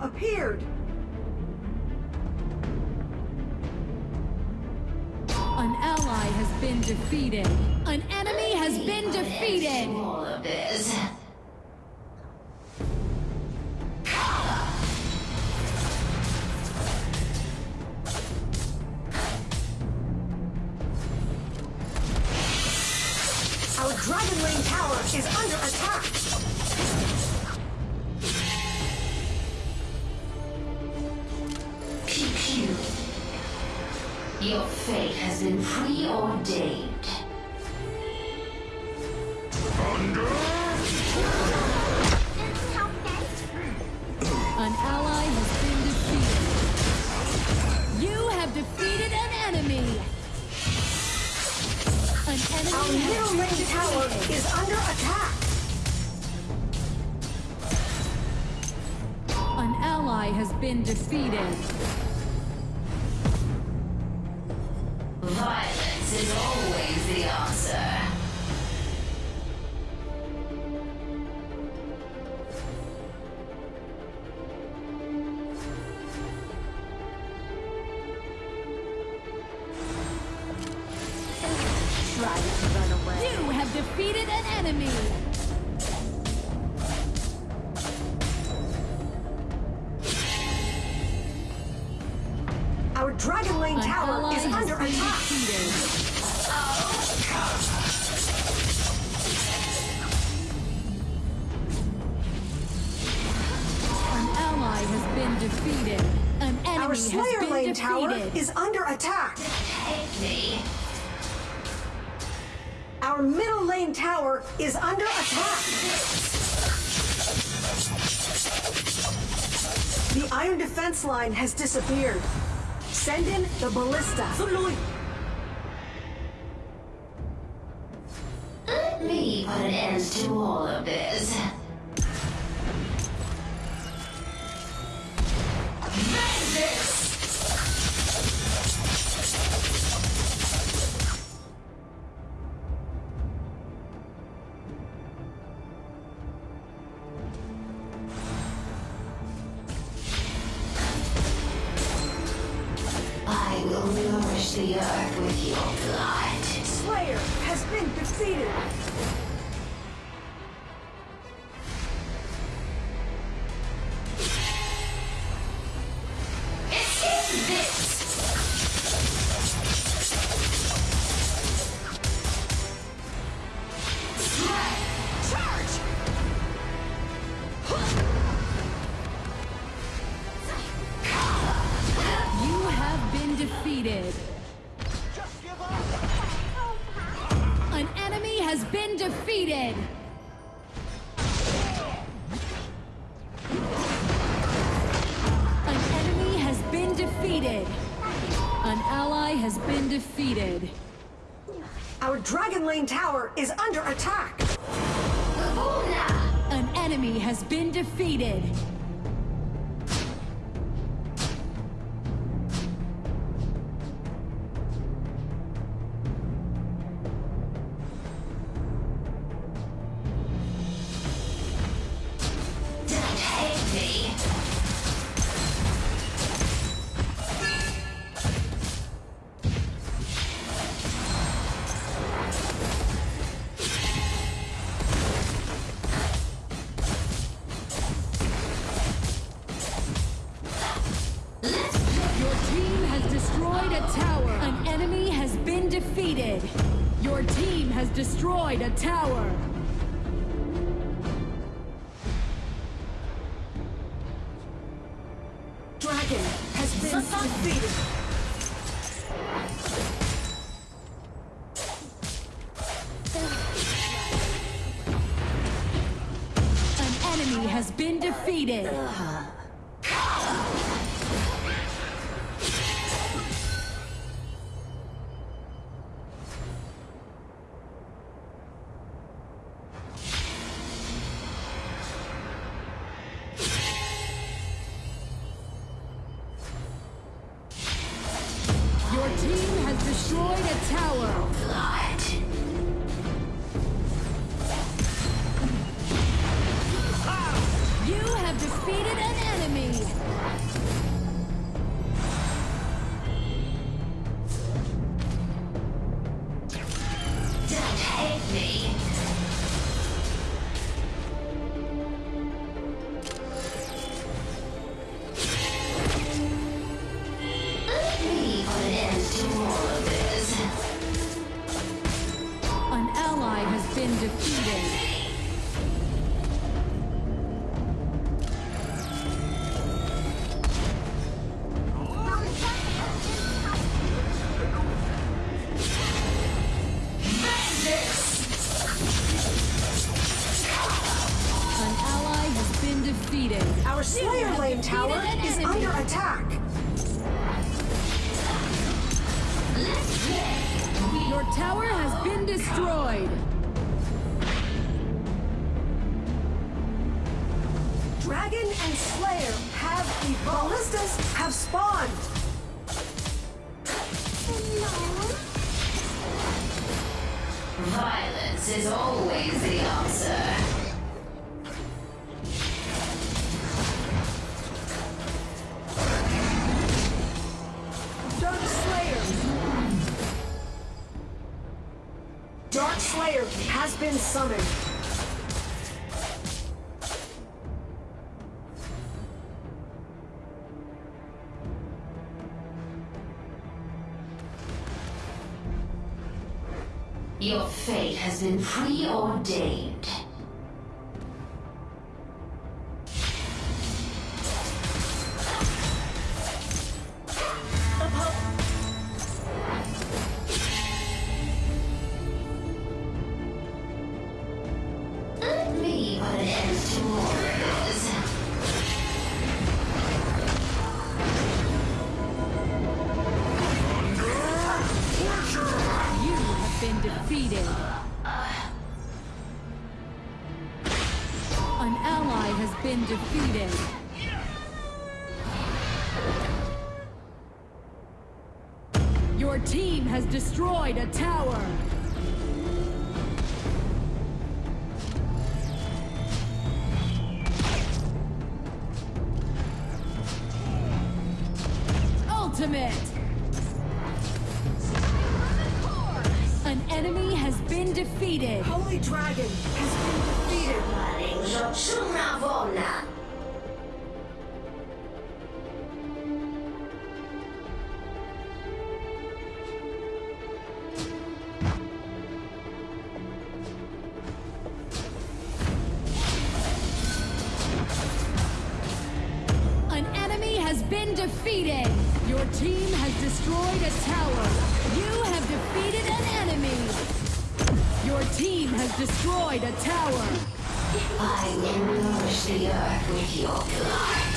appeared! An ally has been defeated. An enemy has been defeated. All of this. Our Dragon Lane tower is under attack! Your fate has been preordained. Thunder! An ally has been defeated. You have defeated an enemy. An enemy Our middle been lane tower defeated. is under attack! An ally has been defeated. You have defeated an enemy. Our Dragon Lane An tower is under attack! defeated. An ally has been defeated. An enemy Our has Slayer been Lane defeated. tower is under attack! Our middle lane tower is under attack! The iron defense line has disappeared. Send in the ballista. Let me put an end to all of this. Vengeance! Will nourish the earth with your blood. Slayer has been defeated. Defeated. An enemy has been defeated. An enemy has been defeated. An ally has been defeated. Our Dragon Lane tower is under attack. An enemy has been defeated. Your team has destroyed a tower. Dragon has been defeated. An enemy has been defeated. Uh-huh. Defeated an enemy. Don't hate me. Let me put an end to all of this. An ally has been defeated. Attack. Your tower has been destroyed. Dragon and Slayer have evolved. Ballistas have spawned. Violence is always the answer. Slayer has been summoned. Your fate has been preordained. An. You have been defeated. An ally has been defeated. Your team has destroyed a tower. Ultimate! An enemy has been defeated. Holy Dragon has been defeated. An enemy has been defeated. Your team has destroyed a tower. You have defeated an enemy. Your team has destroyed a tower. I will nourish the earth with your blood.